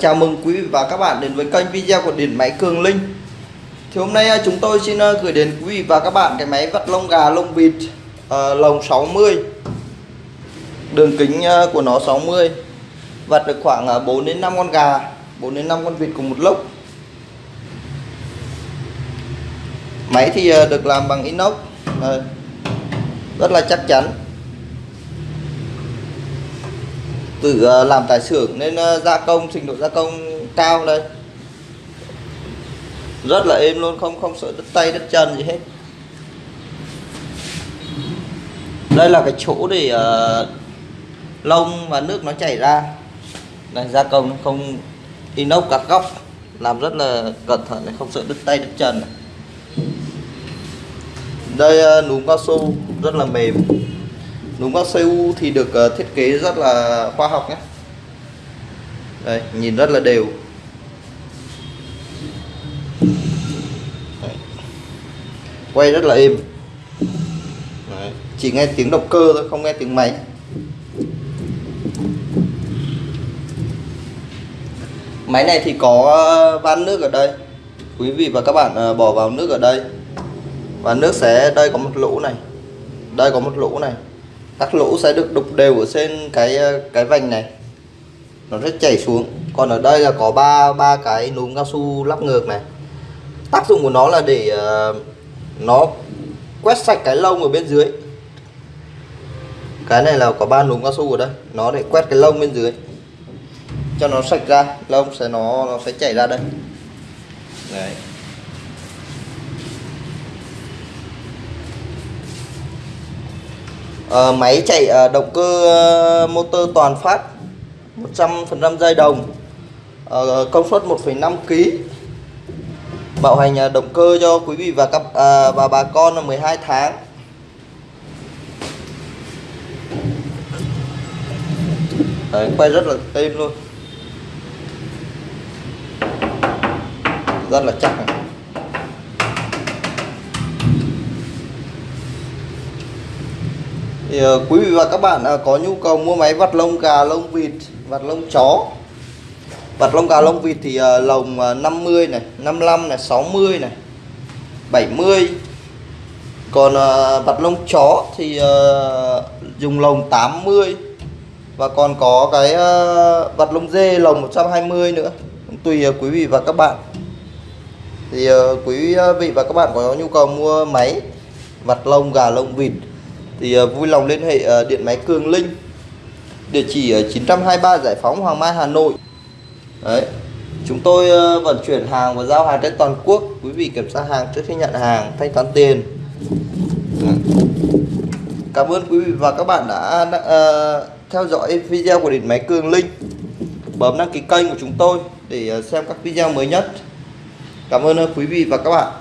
chào mừng quý vị và các bạn đến với kênh video của Điện Máy Cường Linh. Thì hôm nay à, chúng tôi xin à, gửi đến quý vị và các bạn cái máy vắt lông gà lông vịt uh, lồng 60 Đường kính à, của nó 60 Vặt được khoảng 4 đến 5 con gà 4 đến 5 con vịt cùng một lốc. Máy thì được làm bằng inox uh, Rất là chắc chắn. Từ ờ, làm tại xưởng nên ờ, gia công trình độ gia công cao đây. Rất là êm luôn không không sợ đất tay đất chân gì hết. Đây là cái chỗ để uh, lông và nước nó chảy ra. Này gia công không inox các góc. Làm rất là cẩn thận để không sợ đứt tay đứt chân này. đây uh, núm cao su rất là mềm núm cao cu thì được ờ, thiết kế rất là khoa học nhé. Đây, nhìn rất là đều. Đấy. quay rất là êm. Đấy. chỉ nghe tiếng động cơ thôi, không nghe tiếng máy. Máy này thì có ờ, van nước ở đây. Quý vị và các bạn ờ, bỏ vào nước ở đây. Và nước sẽ, đây có một lỗ này. Đây có một lỗ này các lỗ sẽ được đục đều ở trên cái ờ, cái vành này. Nó sẽ chảy xuống. Còn ở đây là có ba ba cái núm cao su lắp ngược này. Tác dụng của nó là để uh, nó quét sạch cái lông ở bên dưới. Cái này là có ba núm cao su ở đây. Nó để quét cái lông bên dưới. Cho nó sạch ra. Lông sẽ nó nó sẽ chảy ra đây. Đấy. À, máy chạy à, động cơ à, motor toàn phát 100% dây đồng. À, công suất 1,5 kg bảo hành à, động cơ cho quý vị và các à, và bà con là 12 tháng. Đấy, quay rất là êm luôn. Rất là chắc. này. Thì ờ, quý vị và các bạn ờ, có nhu cầu mua máy vặt lông gà, lông vịt, vặt lông chó. Vặt lông gà, lông vịt thì ờ, lồng 50 này 55 này 60 này 70 còn vặt lông chó thì dùng lồng 80 và còn có cái vặt lông dê lồng 120 nữa. Tùy quý vị và các bạn. Thì quý vị và các bạn có nhu cầu mua máy vặt lông gà, lông vịt thì ờ, vui lòng liên hệ ờ, điện máy Cường Linh. Địa chỉ ở 923 Giải phóng Hoàng Mai Hà Nội. Đấy. Chúng tôi ờ, vận chuyển hàng và giao hàng trên toàn quốc. Quý vị kiểm tra hàng trước khi nhận hàng thanh toán tiền. Cảm ơn quý vị và các bạn đã uh, theo dõi video của điện máy Cường Linh. Bấm đăng ký kênh của chúng tôi để xem các video mới nhất. Cảm ơn quý vị và các bạn.